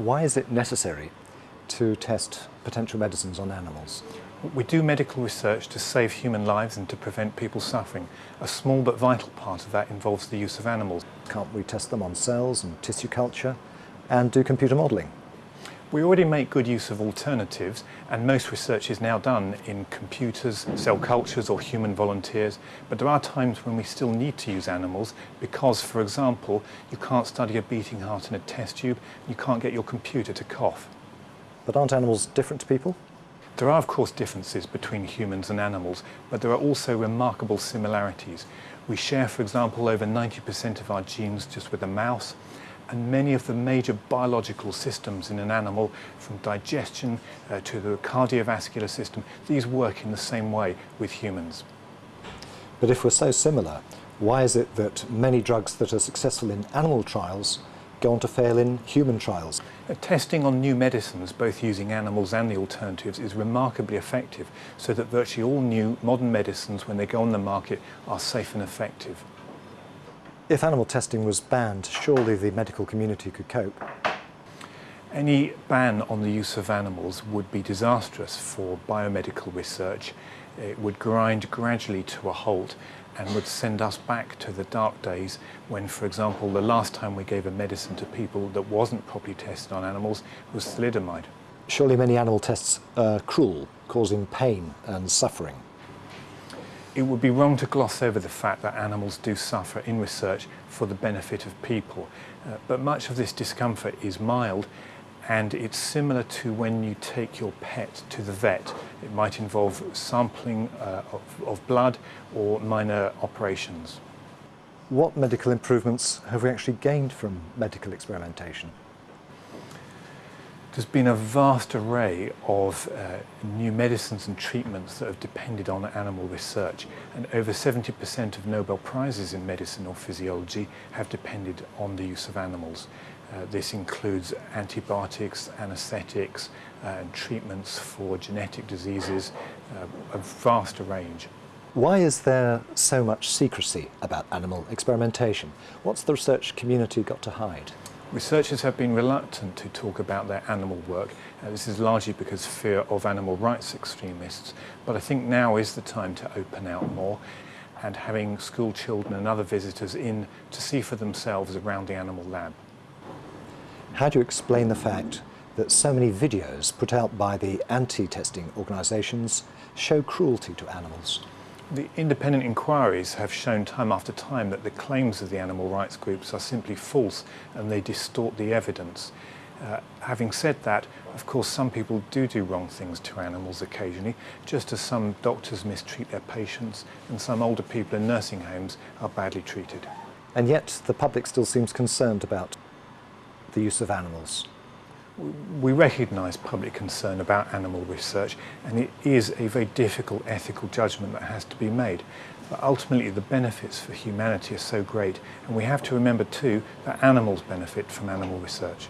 Why is it necessary to test potential medicines on animals? We do medical research to save human lives and to prevent people suffering. A small but vital part of that involves the use of animals. Can't we test them on cells and tissue culture and do computer modelling? We already make good use of alternatives and most research is now done in computers, cell cultures or human volunteers, but there are times when we still need to use animals because, for example, you can't study a beating heart in a test tube, you can't get your computer to cough. But aren't animals different to people? There are of course differences between humans and animals, but there are also remarkable similarities. We share, for example, over 90% of our genes just with a mouse, and many of the major biological systems in an animal, from digestion uh, to the cardiovascular system, these work in the same way with humans. But if we're so similar, why is it that many drugs that are successful in animal trials go on to fail in human trials? Uh, testing on new medicines, both using animals and the alternatives, is remarkably effective, so that virtually all new modern medicines, when they go on the market, are safe and effective. If animal testing was banned, surely the medical community could cope. Any ban on the use of animals would be disastrous for biomedical research. It would grind gradually to a halt and would send us back to the dark days when, for example, the last time we gave a medicine to people that wasn't properly tested on animals was thalidomide. Surely many animal tests are cruel, causing pain and suffering. It would be wrong to gloss over the fact that animals do suffer in research for the benefit of people, uh, but much of this discomfort is mild and it's similar to when you take your pet to the vet. It might involve sampling uh, of, of blood or minor operations. What medical improvements have we actually gained from medical experimentation? There's been a vast array of uh, new medicines and treatments that have depended on animal research and over 70% of Nobel Prizes in medicine or physiology have depended on the use of animals. Uh, this includes antibiotics, anesthetics uh, and treatments for genetic diseases, uh, a vast range. Why is there so much secrecy about animal experimentation? What's the research community got to hide? Researchers have been reluctant to talk about their animal work. Uh, this is largely because fear of animal rights extremists, but I think now is the time to open out more and having school children and other visitors in to see for themselves around the animal lab. How do you explain the fact that so many videos put out by the anti-testing organisations show cruelty to animals? The independent inquiries have shown time after time that the claims of the animal rights groups are simply false and they distort the evidence. Uh, having said that, of course, some people do do wrong things to animals occasionally, just as some doctors mistreat their patients and some older people in nursing homes are badly treated. And yet the public still seems concerned about the use of animals we recognise public concern about animal research and it is a very difficult ethical judgment that has to be made. But ultimately the benefits for humanity are so great and we have to remember too that animals benefit from animal research.